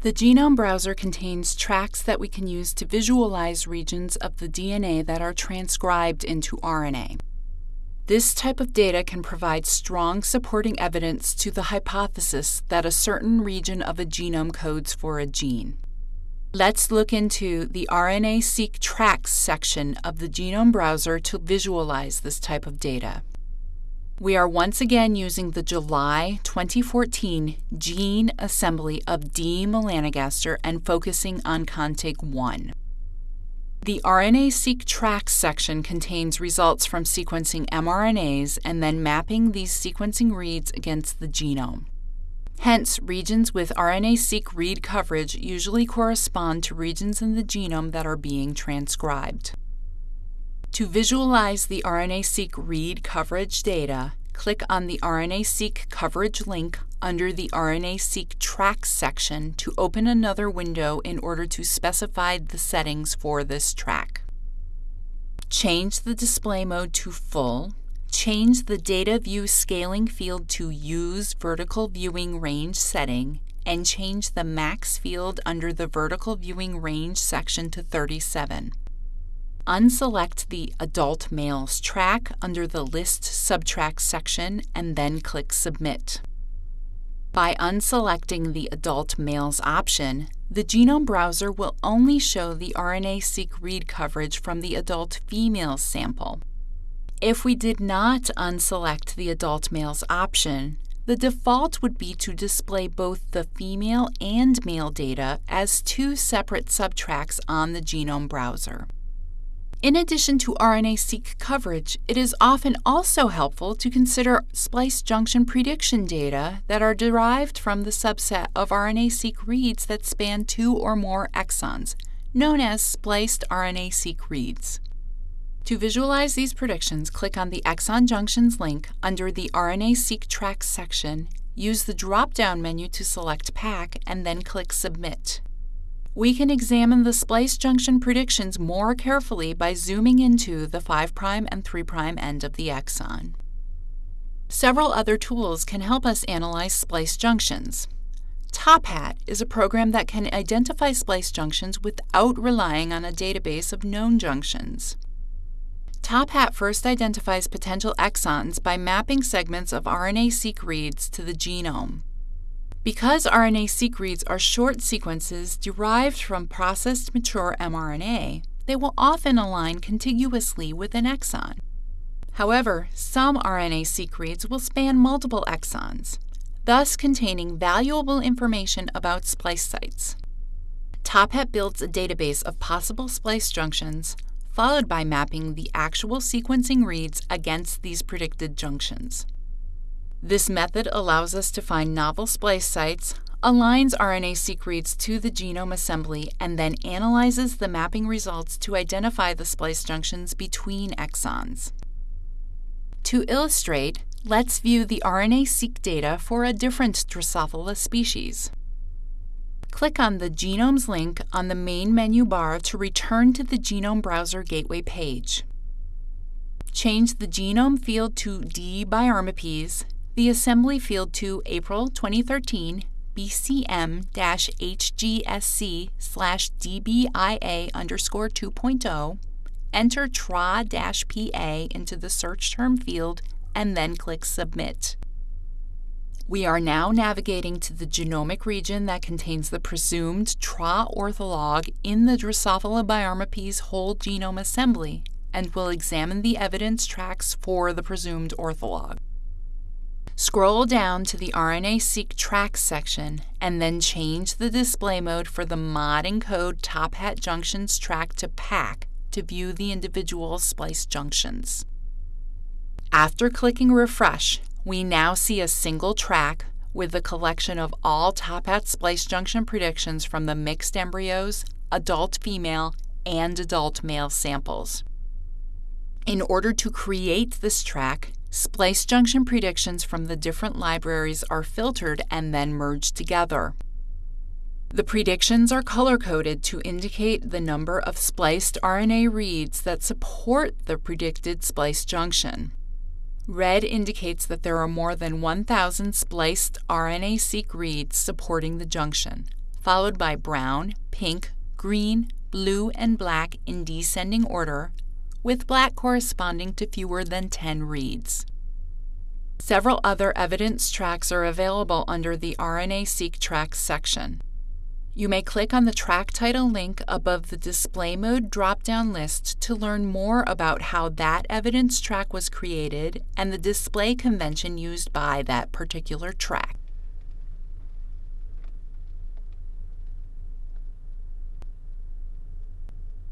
The Genome Browser contains tracks that we can use to visualize regions of the DNA that are transcribed into RNA. This type of data can provide strong supporting evidence to the hypothesis that a certain region of a genome codes for a gene. Let's look into the RNA-seq tracks section of the Genome Browser to visualize this type of data. We are once again using the July 2014 gene assembly of D. melanogaster and focusing on contig 1. The RNA-seq tracks section contains results from sequencing mRNAs and then mapping these sequencing reads against the genome. Hence, regions with RNA-seq read coverage usually correspond to regions in the genome that are being transcribed. To visualize the RNA-seq read coverage data, click on the RNA-seq coverage link under the RNA-seq tracks section to open another window in order to specify the settings for this track. Change the display mode to full, change the data view scaling field to use vertical viewing range setting, and change the max field under the vertical viewing range section to 37 unselect the Adult Males track under the List Subtrack section and then click Submit. By unselecting the Adult Males option, the Genome Browser will only show the RNA-seq read coverage from the adult females sample. If we did not unselect the Adult Males option, the default would be to display both the female and male data as two separate subtracks on the Genome Browser. In addition to RNA-seq coverage, it is often also helpful to consider splice junction prediction data that are derived from the subset of RNA-seq reads that span two or more exons, known as spliced RNA-seq reads. To visualize these predictions, click on the Exon Junctions link under the RNA-seq tracks section, use the drop-down menu to select pack, and then click Submit we can examine the splice junction predictions more carefully by zooming into the 5' and 3' end of the exon. Several other tools can help us analyze splice junctions. TopHat is a program that can identify splice junctions without relying on a database of known junctions. TopHat first identifies potential exons by mapping segments of RNA-seq reads to the genome. Because RNA-seq reads are short sequences derived from processed mature mRNA, they will often align contiguously with an exon. However, some RNA-seq reads will span multiple exons, thus containing valuable information about splice sites. TopHat builds a database of possible splice junctions, followed by mapping the actual sequencing reads against these predicted junctions. This method allows us to find novel splice sites, aligns RNA-seq reads to the genome assembly, and then analyzes the mapping results to identify the splice junctions between exons. To illustrate, let's view the RNA-seq data for a different Drosophila species. Click on the Genomes link on the main menu bar to return to the Genome Browser Gateway page. Change the genome field to D biarmipes the assembly field to April 2013 BCM-HGSC slash DBIA underscore 2.0, enter TRA-PA into the search term field, and then click Submit. We are now navigating to the genomic region that contains the presumed TRA ortholog in the Drosophila biarmipes whole genome assembly and will examine the evidence tracks for the presumed ortholog. Scroll down to the RNA-seq tracks section and then change the display mode for the modENCODE TopHat junctions track to pack to view the individual splice junctions. After clicking refresh, we now see a single track with the collection of all TopHat splice junction predictions from the mixed embryos, adult female, and adult male samples. In order to create this track, Splice junction predictions from the different libraries are filtered and then merged together. The predictions are color-coded to indicate the number of spliced RNA reads that support the predicted splice junction. Red indicates that there are more than 1,000 spliced RNA-seq reads supporting the junction. followed by brown, pink, green, blue, and black in descending order, with black corresponding to fewer than 10 reads. Several other evidence tracks are available under the RNA-seq tracks section. You may click on the track title link above the Display Mode drop-down list to learn more about how that evidence track was created and the display convention used by that particular track.